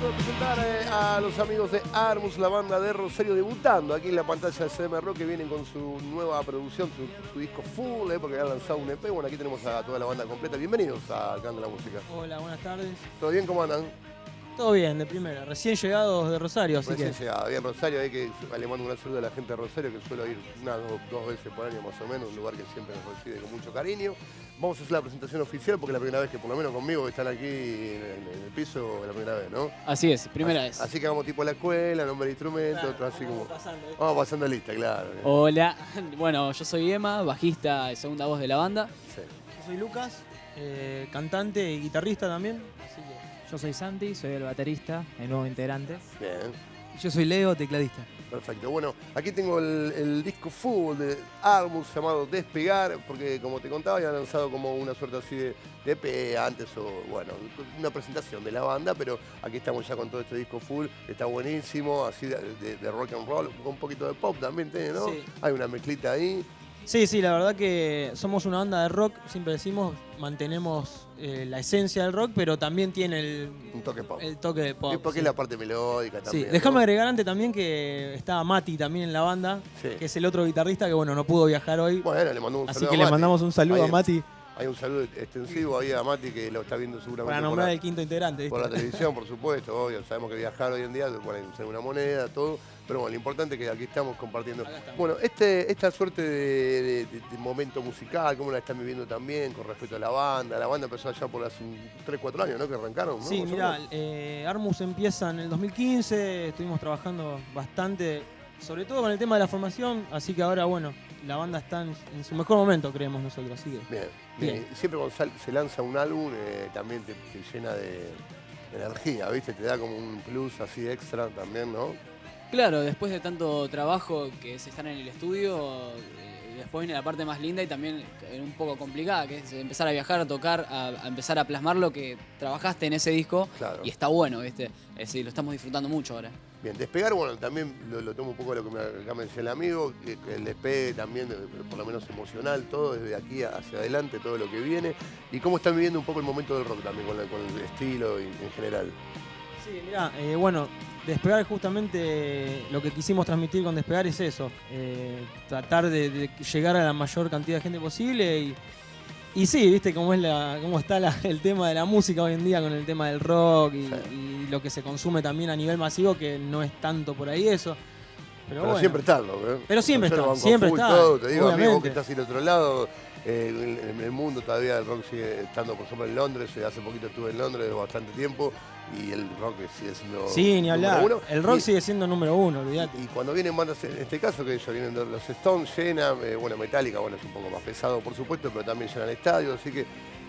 punto de presentar eh, a los amigos de Armus, la banda de Rosario, debutando aquí en la pantalla de CM Rock, que vienen con su nueva producción, su, su disco full, eh, porque han lanzado un EP. Bueno, aquí tenemos a toda la banda completa. Bienvenidos a Canta la Música. Hola, buenas tardes. ¿Todo bien? ¿Cómo andan? Todo bien, de primera. Recién llegados de Rosario, así Recién que... llegado. Bien, Rosario, hay que le mando un gran saludo a la gente de Rosario, que suelo ir una dos, dos veces por año más o menos, un lugar que siempre nos recibe con mucho cariño. Vamos a hacer la presentación oficial, porque es la primera vez que por lo menos conmigo están aquí en, en el piso, la primera vez, ¿no? Así es, primera así, vez. Así que vamos tipo a la escuela, nombre de instrumento, Claro, otro así vamos como... pasando, ¿eh? Vamos pasando lista, claro. Hola, bueno, yo soy Emma, bajista y segunda voz de la banda. Sí. Yo soy Lucas, eh, cantante y guitarrista también. Así que... Yo soy Santi, soy el baterista, el nuevo integrante. Bien, Yo soy Leo, tecladista. perfecto. Bueno, aquí tengo el, el disco full de Armus llamado Despegar, porque como te contaba, había lanzado como una suerte así de, de EP antes, o bueno, una presentación de la banda, pero aquí estamos ya con todo este disco full, está buenísimo, así de, de- de rock and roll, con un poquito de pop también tiene, ¿no? Sí. Hay una mezclita ahí. Sí, sí, la verdad que somos una banda de rock, siempre decimos, mantenemos eh, la esencia del rock, pero también tiene el, Un toque pop. el toque de pop. Sí, porque sí. es la parte melódica Sí, también. déjame ¿no? agregar antes también que estaba Mati también en la banda, Sí. que es el otro guitarrista que bueno, no pudo viajar hoy. Bueno, le mandamos un así que a le mandamos un saludo a Mati Hay un saludo extensivo ahí a Mati que lo está viendo seguramente para por nombrar la- el quinto integrante. ¿viste? Por la televisión, por supuesto, obvio. Sabemos que viajar hoy en día ser una moneda, todo. Pero bueno, lo importante es que aquí estamos compartiendo. Estamos. Bueno, este, esta suerte de, de- de- de momento musical, ¿cómo la están viviendo también con respecto a la banda? La banda empezó allá por hace 3, 4 años, ¿no? Que arrancaron, ¿no? Sí, mira, eh, Armus empieza en el 2015, estuvimos trabajando bastante, sobre todo con el tema de la formación, así que ahora, bueno, la banda está en, en su mejor momento, creemos nosotros, así que... Bien, bien. bien. Y Siempre cuando sal- se lanza un álbum eh, también te, te llena de, de energía, ¿viste? Te da como un plus así extra también, ¿no? Claro, después de tanto trabajo que se están en el estudio, eh, después viene la parte más linda y también un poco complicada, que es empezar a viajar, a tocar, a, a empezar a plasmar lo que trabajaste en ese disco. Claro. Y está bueno, ¿viste? Es decir, lo estamos disfrutando mucho ahora. Bien, despegar, bueno, también lo, lo tomo un poco de lo que me, acá me decía el amigo, que, que el despegue también, por lo menos emocional, todo desde aquí hacia adelante, todo lo que viene. Y cómo están viviendo un poco el momento del rock también, con, la- con el estilo y, en general. Sí, mira, eh, bueno, Despegar justamente lo que quisimos transmitir con Despegar es eso, eh, tratar de, de llegar a la mayor cantidad de gente posible y, y sí, viste cómo, es la, cómo está la- el tema de la música hoy en día con el tema del rock y, Sí. y lo que se consume también a nivel masivo, que no es tanto por ahí eso. Pero, Pero, bueno. siempre están, ¿no? Pero siempre están, siempre full, están, todo, te digo, amigo, que estás del otro lado, eh, el mundo todavía el rock sigue estando, por ejemplo, en Londres, eh, hace poquito estuve en Londres bastante tiempo, y el rock sigue siendo Sí, ni número hablar. uno. El rock Y- sigue siendo número uno, olvídate. Y cuando vienen bandas, en este caso, que ellos vienen de los Stones, llenan, eh, bueno, Metallica, bueno, es un poco más pesado, por supuesto, pero también llenan estadios, así que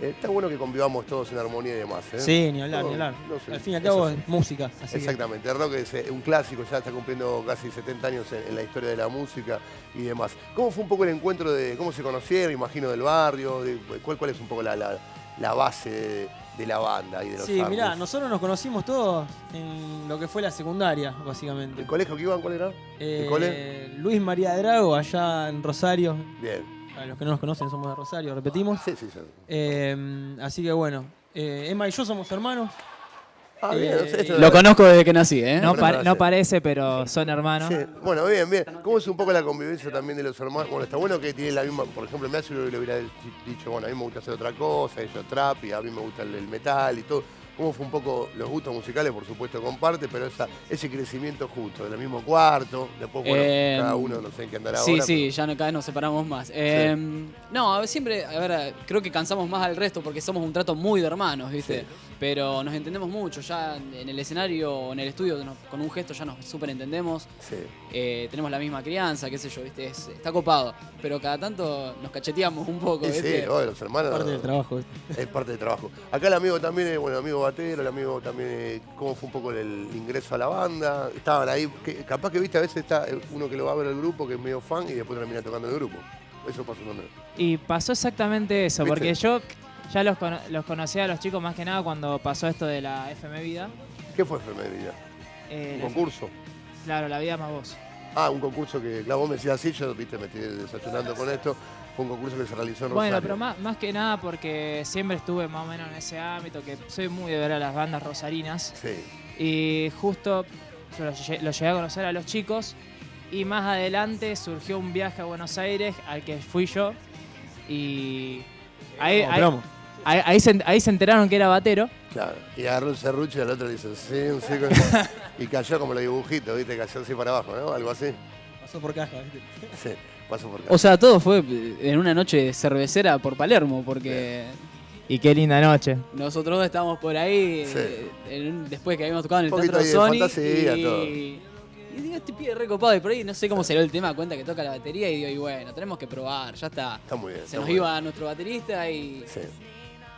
eh, está bueno que convivamos todos en armonía y demás. ¿eh? Sí, ni hablar, No, ni hablar. no sé, Al fin y al cabo es música. Así que- Exactamente, el rock es eh, un clásico, ya está cumpliendo casi 70 años en, en la historia de la música y demás. ¿Cómo fue un poco el encuentro de cómo se conocieron, imagino, del barrio? de- cuál, ¿Cuál es un poco la, la- la base de, de la banda y de los Sí, mirá, Armus? nosotros nos conocimos todos en lo que fue la secundaria, básicamente. ¿El colegio que iban cuál era? Eh, cole? Luis María Drago, allá en Rosario. Bien. Para los que no nos conocen, somos de Rosario, repetimos. Sí, sí, sí. Eh, así que bueno, eh, Emma y yo somos hermanos. Ah, bien, Eh, esto- Lo conozco desde que nací, ¿eh? No, parece, pero son hermanos. Sí, Bueno, bien, bien. ¿Cómo es un poco la convivencia también de los hermanos? Bueno, está bueno que tienen la misma, por ejemplo, me hace lo que le hubiera dicho, bueno, a mí me gusta hacer otra cosa, ellos trap y a mí me gusta el, el metal y todo. ¿Cómo fue un poco los gustos musicales? Por supuesto, comparte, pero esa, ese crecimiento justo, del mismo cuarto, después, bueno, Eh, cada uno no sé en qué andará Sí, ahora. sí, ya no, cada vez nos separamos más. Eh, No, a ver, siempre, a ver, creo que cansamos más al resto porque somos un trato muy de hermanos, ¿viste? Sí. Pero nos entendemos mucho, ya en el escenario o en el estudio con un gesto ya nos súper entendemos. Sí. Eh, tenemos la misma crianza, qué sé yo, ¿viste? Es- está copado. Pero cada tanto nos cacheteamos un poco, Y sí, ¿viste? obvio, los hermanos. Parte del trabajo. ¿viste? Es parte del trabajo. Acá el amigo también, es, bueno, el amigo Batero, el amigo también, eh, cómo fue un poco el, ingreso a la banda. Estaban ahí, que- capaz que viste, a veces está eh, uno que lo va a ver el grupo, que es medio fan, y después termina tocando el grupo. Eso pasó también. Y pasó exactamente eso, ¿Viste? porque yo ya los, cono- los conocía a los chicos más que nada cuando pasó esto de la FM Vida. ¿Qué fue FM Vida? Eh, ¿Un concurso? claro, la vida más vos. Ah, un concurso que, claro, vos me decías así, yo viste, me estoy desayunando con esto. Fue un concurso que se realizó en Bueno, Rosario. pero más, más que nada porque siempre estuve más o menos en ese ámbito, que soy muy de ver a las bandas rosarinas. Sí, Y justo yo lo, lle- lo llegué a conocer a los chicos. Y más adelante surgió un viaje a Buenos Aires al que fui yo. Y ahí, ahí, ahí- ahí se, ahí se enteraron que era batero. Claro. Y agarró el serrucho y al otro le dice, sí, un sí. con- y cayó como los dibujitos, ¿viste? Cayó así para abajo, ¿no? Algo así. Pasó por caja, ¿viste? Sí, por. O sea, todo fue en una noche cervecera por Palermo, porque Y qué linda noche. nosotros dos estábamos por ahí Sí. eh, en- después que habíamos tocado en el Un poquito Teatro ahí de Sony. fantasía, y, todo. y digo, este pibe recopado. Y por ahí no sé cómo salió el tema, cuenta que toca la batería. Y digo, y bueno, tenemos que probar, ya está. Está muy bien. Se está nos iba nuestro baterista y. Sí.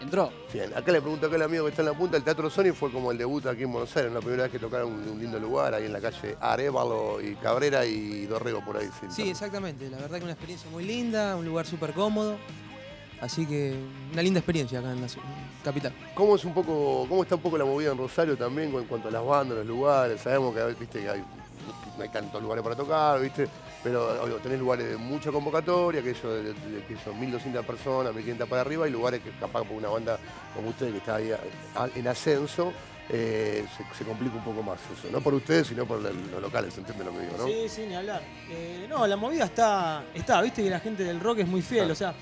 Entró. Bien, acá le pregunto acá al amigo que está en la punta, el Teatro Sony fue como el debut aquí en Buenos Aires, la primera vez que tocaron un, un lindo lugar, ahí en la calle Arevalo y Cabrera y Dorrego por ahí. Sí, exactamente. La verdad que una experiencia muy linda, un lugar súper cómodo. Así que una linda experiencia acá en la capital. ¿Cómo es un poco, cómo está un poco la movida en Rosario también en cuanto a las bandas, los lugares? Sabemos que viste que hay, no hay tantos lugares para tocar, viste, pero obvio, tenés lugares de mucha convocatoria, que eso de, de- que son 1.200 personas, 1.500 para arriba, y lugares que capaz por una banda como ustedes que está ahí a- a- en ascenso, eh, se, se complica un poco más eso. No por ustedes, sino por el- los locales, ¿entienden lo que digo, no? Sí, sí, ni hablar. Eh, no, la movida está, está, viste que la gente del rock es muy fiel, Ah. o sea,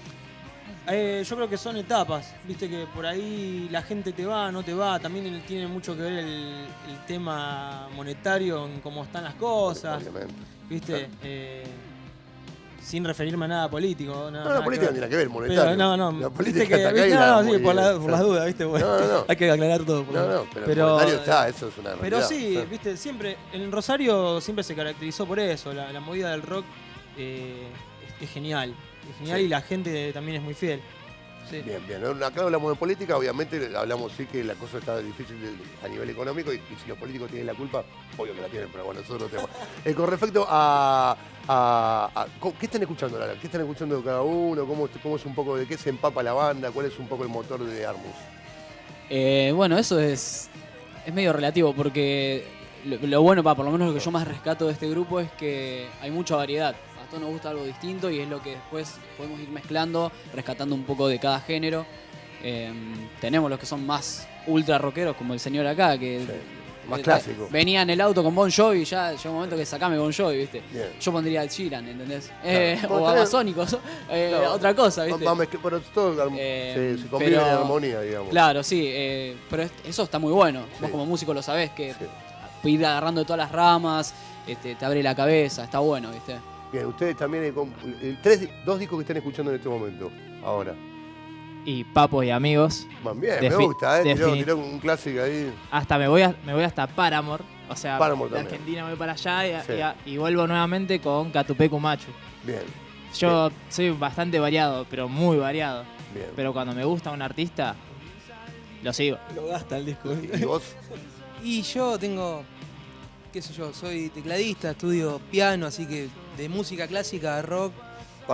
eh, yo creo que son etapas, viste que por ahí la gente te va, no te va, también tiene mucho que ver el, el tema monetario en cómo están las cosas, Obviamente. viste, Eh, sin referirme a nada político. Nada, No, la política no tiene que ver, monetario. Pero no, no, La política que, está acá y no, sí, por, la- por las dudas, viste, bueno, No, no, no. hay que aclarar todo. No, no, pero, Pero, el monetario está, eso es una realidad. Pero sí, viste, siempre, en Rosario siempre se caracterizó por eso, la, la movida del rock eh, es, es genial, genial Sí. y la gente también es muy fiel. Sí. Bien, bien. Acá hablamos de política, obviamente hablamos sí que la cosa está difícil a nivel económico y, y si los políticos tienen la culpa, obvio que la tienen, pero bueno, nosotros tenemos. Eh, con respecto a, a- a- co- ¿Qué están escuchando, Lara? ¿Qué están escuchando cada uno? ¿Cómo, ¿Cómo es un poco de qué se empapa la banda? ¿Cuál es un poco el motor de Armus? Eh, bueno, eso es, es medio relativo porque lo, lo bueno, pa, por lo menos lo que yo más rescato de este grupo es que hay mucha variedad. Nos gusta algo distinto y es lo que después podemos ir mezclando, rescatando un poco de cada género. Eh, tenemos los que son más ultra rockeros, como el señor acá, que Sí, más clásico. venía en el auto con Bon Jovi y ya llegó un momento que sacame Bon Jovi, ¿viste? Bien. Yo pondría al Sheeran, ¿entendés? Eh, o está bien. Babasónicos, eh, No, otra cosa, ¿viste? Pero todo Eh, se, se convive pero- en armonía, digamos. Claro, sí, eh, pero es- eso está muy bueno. Sí. Vos como músico lo sabés, que Sí. ir agarrando de todas las ramas, este, te abre la cabeza, está bueno, ¿viste? Bien, ustedes también, eh, eh, tres, dos discos que están escuchando en este momento, ahora. Y papos y amigos. Bien, me gusta, ¿eh? Tiró, un clásico ahí. Hasta me voy, a- me voy hasta Paramore. O sea, Paramore de también. Argentina voy para allá y, Sí. y a- y vuelvo nuevamente con Catupecu Machu. Bien, Yo soy bastante variado, pero muy variado. bien. Pero cuando me gusta un artista, lo sigo. Lo gasta el disco. ¿Y vos? Y yo tengo, qué sé yo, soy tecladista, estudio piano, así que de música clásica, de rock,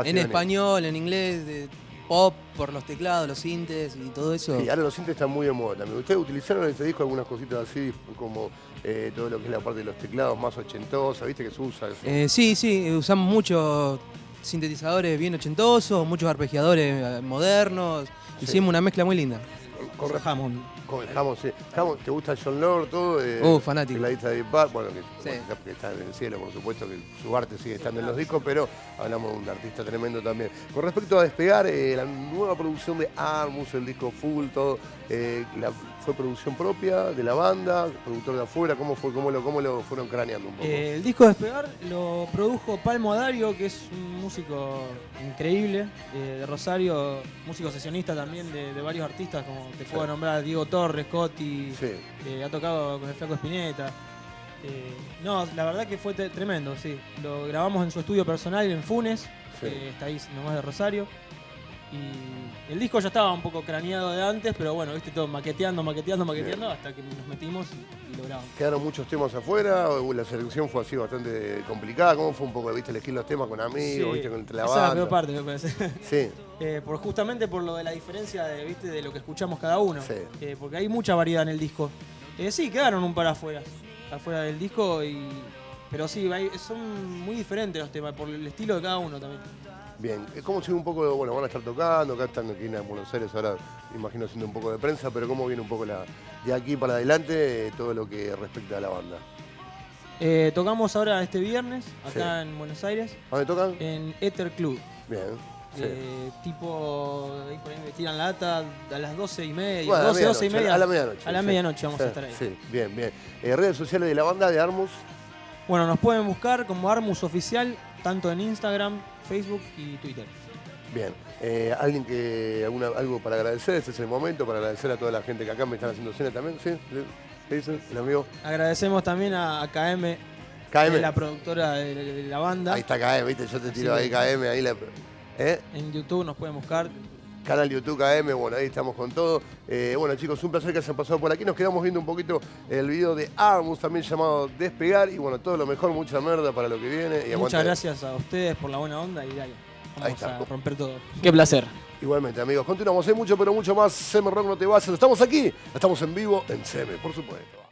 en español, en inglés, de pop, por los teclados, los sintes y todo eso. Sí, ahora los sintes están muy de moda también. ¿Ustedes utilizaron en este disco algunas cositas así, como eh, todo lo que es la parte de los teclados más ochentosa, viste que se usa eso? Eh, sí, sí, usamos muchos sintetizadores bien ochentosos, muchos arpegiadores eh, modernos. Sí. Hicimos una mezcla muy linda. con, Con Hammond. Con el Hammond, sí. Hammond, ¿Te gusta John Lord, todo? Eh, Uh, fanático. Tecladista de Deep Purple, bueno, que, Sí. bueno, que está en el cielo, por supuesto, que su arte sigue estando en los discos, pero hablamos de un artista tremendo también. Con respecto a Despegar, eh, la nueva producción de Armus, el disco full, todo, eh, la- ¿fue producción propia de la banda, productor de afuera? ¿Cómo fue? ¿Cómo lo, cómo lo fueron craneando un poco? Eh, el disco Despegar lo produjo Palmo Adario, que es un músico increíble eh, de Rosario, músico sesionista también de, de varios artistas, como te Sí. puedo nombrar Diego Torres, Coti, sí. eh, ha tocado con el Flaco Espineta. Eh, no, la verdad que fue tremendo, sí. Lo grabamos en su estudio personal en Funes, Sí. está ahí nomás de Rosario. Y el disco ya estaba un poco craneado de antes, pero bueno, viste todo maqueteando, maqueteando, maqueteando, hasta que nos metimos y, y lo grabamos. ¿Quedaron muchos temas afuera? ¿O la selección fue así bastante complicada? ¿Cómo fue un poco, viste, elegir los temas con amigos, Sí, viste, con la esa es la banda? peor parte, me parece. Sí, Eh, por, justamente por lo de la diferencia de, ¿viste? de lo que escuchamos cada uno. Sí. Eh, porque hay mucha variedad en el disco. Eh, sí, quedaron un par afuera. Afuera del disco y. Pero sí, son muy diferentes los temas, por el estilo de cada uno también. Bien. ¿Cómo sigue un poco, bueno, van a estar tocando, acá están aquí en Buenos Aires ahora imagino haciendo un poco de prensa, pero cómo viene un poco la, de aquí para adelante eh, todo lo que respecta a la banda. Eh, tocamos ahora este viernes, acá en Buenos Aires, ¿A dónde tocan? en Ether Club. Bien. sí. Eh, tipo, ahí por ahí me tiran lata a las 12 y media, Bueno, a la 12, 12 y media. A la medianoche. A la sí. medianoche vamos a estar ahí. Sí, bien, bien. Eh, redes sociales de la banda de Armus. Bueno, nos pueden buscar como Armus Oficial, tanto en Instagram, Facebook y Twitter. Bien. Eh, ¿Alguien que alguna, algo para agradecer? Este es el momento para agradecer a toda la gente que acá me están haciendo cena también. ¿Sí? ¿Qué dice el amigo? Agradecemos también a, a KM, KM. es la productora de, de la banda. Ahí está KM, ¿viste? Yo te tiro ahí KM, ahí la... ¿Eh? En YouTube nos pueden buscar. Canal YouTube KM, bueno, ahí estamos con todo. Eh, bueno, chicos, un placer que hayan pasado por aquí. Nos quedamos viendo un poquito el video de Armus, también llamado Despegar. Y bueno, todo lo mejor, mucha merda para lo que viene. Y Muchas gracias a ustedes por la buena onda y dale. Ahí Vamos está. a romper todo. Qué placer. Igualmente, amigos. Continuamos. Hay mucho, pero mucho más. Seme Rock no te vas. Estamos aquí. Estamos en vivo en Seme, por supuesto.